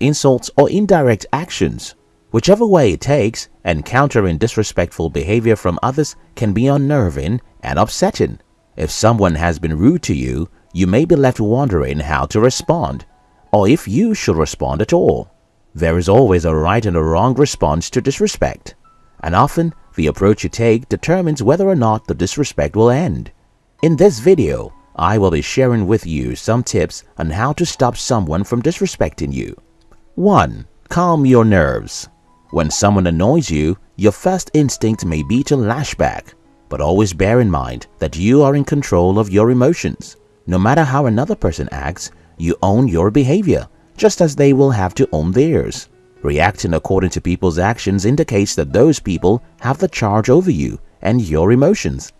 insults, or indirect actions. Whichever way it takes, encountering disrespectful behavior from others can be unnerving and upsetting. If someone has been rude to you, you may be left wondering how to respond, or if you should respond at all. There is always a right and a wrong response to disrespect, and often the approach you take determines whether or not the disrespect will end. In this video, I will be sharing with you some tips on how to stop someone from disrespecting you. 1. Calm your nerves. When someone annoys you, your first instinct may be to lash back, but always bear in mind that you are in control of your emotions. No matter how another person acts, you own your behavior, just as they will have to own theirs. Reacting according to people's actions indicates that those people have the charge over you and your emotions.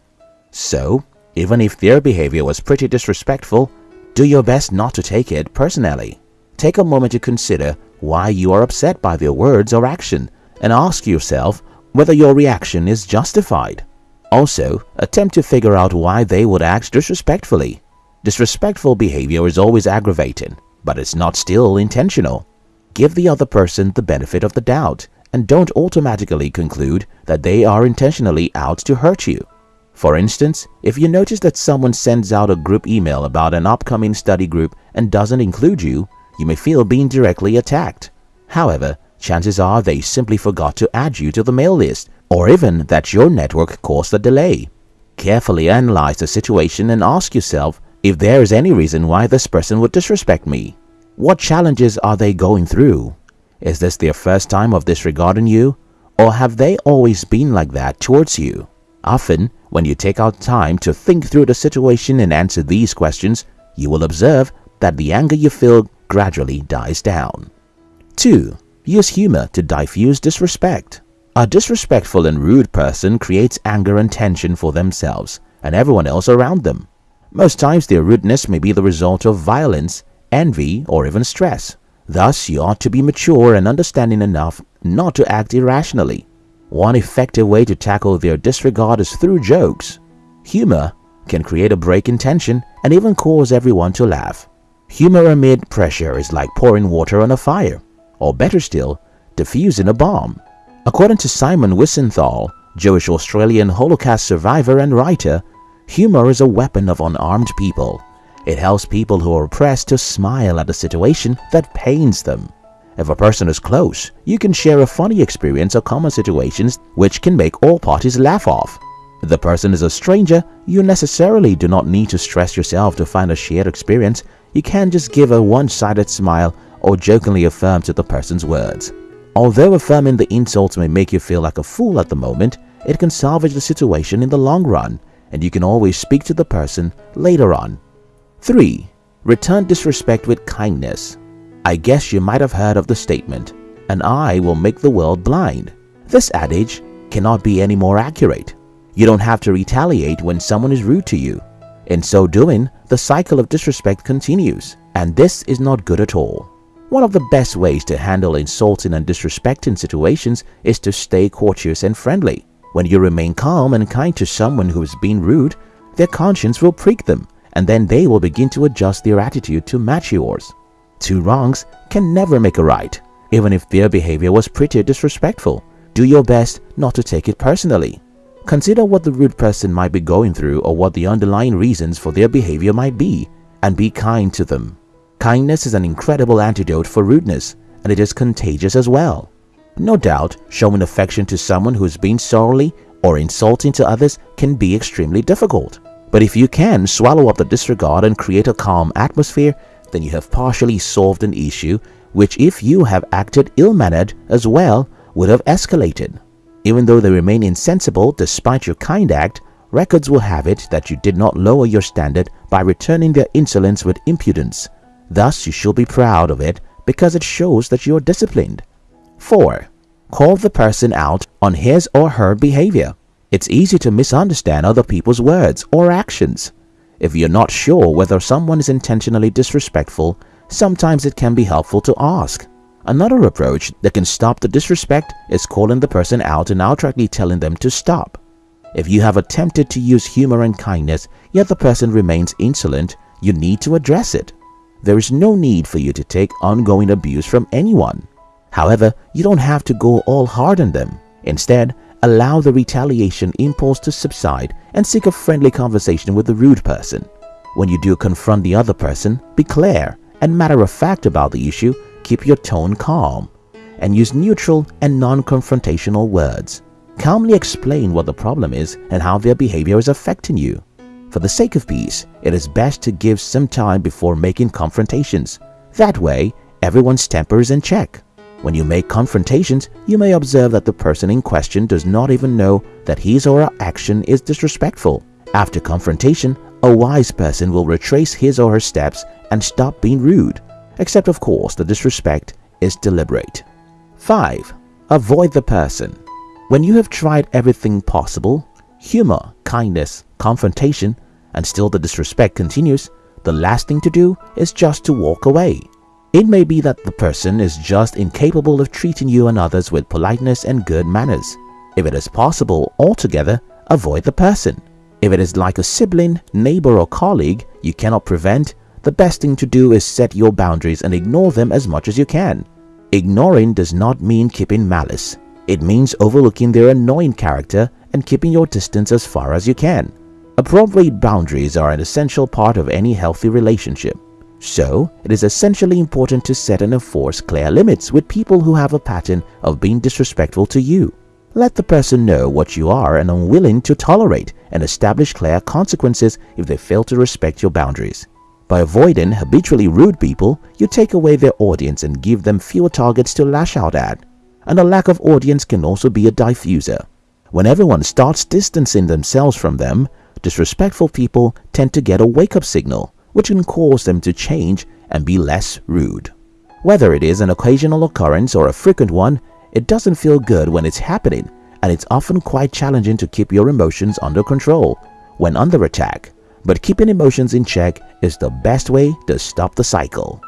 So, even if their behavior was pretty disrespectful, do your best not to take it personally. Take a moment to consider why you are upset by their words or action and ask yourself whether your reaction is justified. Also, attempt to figure out why they would act disrespectfully. Disrespectful behavior is always aggravating, but it's not still intentional. Give the other person the benefit of the doubt and don't automatically conclude that they are intentionally out to hurt you. For instance, if you notice that someone sends out a group email about an upcoming study group and doesn't include you, you may feel being directly attacked. However, chances are they simply forgot to add you to the mail list or even that your network caused the delay. Carefully analyze the situation and ask yourself if there is any reason why this person would disrespect me. What challenges are they going through? Is this their first time of disregarding you? Or have they always been like that towards you? Often, when you take out time to think through the situation and answer these questions, you will observe that the anger you feel gradually dies down. 2. Use humor to diffuse disrespect. A disrespectful and rude person creates anger and tension for themselves and everyone else around them. Most times their rudeness may be the result of violence, envy, or even stress. Thus, you ought to be mature and understanding enough not to act irrationally. One effective way to tackle their disregard is through jokes. Humor can create a break in tension and even cause everyone to laugh. Humor amid pressure is like pouring water on a fire, or better still, diffusing a bomb. According to Simon Wiesenthal, Jewish Australian Holocaust survivor and writer, Humor is a weapon of unarmed people. It helps people who are oppressed to smile at a situation that pains them. If a person is close, you can share a funny experience or common situations which can make all parties laugh off. If the person is a stranger, you necessarily do not need to stress yourself to find a shared experience. You can't just give a one-sided smile or jokingly affirm to the person's words. Although affirming the insults may make you feel like a fool at the moment, it can salvage the situation in the long run and you can always speak to the person later on. 3. Return disrespect with kindness. I guess you might have heard of the statement, an eye will make the world blind. This adage cannot be any more accurate. You don't have to retaliate when someone is rude to you. In so doing, the cycle of disrespect continues, and this is not good at all. One of the best ways to handle insulting and disrespecting situations is to stay courteous and friendly. When you remain calm and kind to someone who is being rude, their conscience will prick them and then they will begin to adjust their attitude to match yours. Two wrongs can never make a right. Even if their behavior was pretty disrespectful, do your best not to take it personally. Consider what the rude person might be going through or what the underlying reasons for their behavior might be and be kind to them. Kindness is an incredible antidote for rudeness and it is contagious as well. No doubt, showing affection to someone who's been sorely or insulting to others can be extremely difficult. But if you can swallow up the disregard and create a calm atmosphere, then you have partially solved an issue which if you have acted ill-mannered as well would have escalated. Even though they remain insensible despite your kind act, records will have it that you did not lower your standard by returning their insolence with impudence. Thus you should be proud of it because it shows that you are disciplined. 4. Call the person out on his or her behavior. It's easy to misunderstand other people's words or actions. If you're not sure whether someone is intentionally disrespectful, sometimes it can be helpful to ask. Another approach that can stop the disrespect is calling the person out and outrightly telling them to stop. If you have attempted to use humor and kindness, yet the person remains insolent, you need to address it. there is no need for you to take ongoing abuse from anyone. However, you don't have to go all hard on them. Instead, allow the retaliation impulse to subside and seek a friendly conversation with the rude person. When you do confront the other person, be clear and matter of fact about the issue, keep your tone calm, and use neutral and non-confrontational words. Calmly explain what the problem is and how their behavior is affecting you. For the sake of peace, it is best to give some time before making confrontations. That way, everyone's temper is in check. When you make confrontations, you may observe that the person in question does not even know that his or her action is disrespectful. After confrontation, a wise person will retrace his or her steps and stop being rude, except of course the disrespect is deliberate. 5. Avoid the person. When you have tried everything possible, humor, kindness, confrontation, and still the disrespect continues, the last thing to do is just to walk away. It may be that the person is just incapable of treating you and others with politeness and good manners. If it is possible altogether, avoid the person. If it is like a sibling, neighbor or colleague you cannot prevent, the best thing to do is set your boundaries and ignore them as much as you can. Ignoring does not mean keeping malice. It means overlooking their annoying character and keeping your distance as far as you can. Appropriate boundaries are an essential part of any healthy relationship. So, it is essentially important to set and enforce clear limits with people who have a pattern of being disrespectful to you. Let the person know what you are and unwilling to tolerate and establish clear consequences if they fail to respect your boundaries. By avoiding habitually rude people, you take away their audience and give them fewer targets to lash out at. And a lack of audience can also be a diffuser. When everyone starts distancing themselves from them, disrespectful people tend to get a wake-up signal, which can cause them to change and be less rude. Whether it is an occasional occurrence or a frequent one, it doesn't feel good when it's happening and it's often quite challenging to keep your emotions under control when under attack. But keeping emotions in check is the best way to stop the cycle.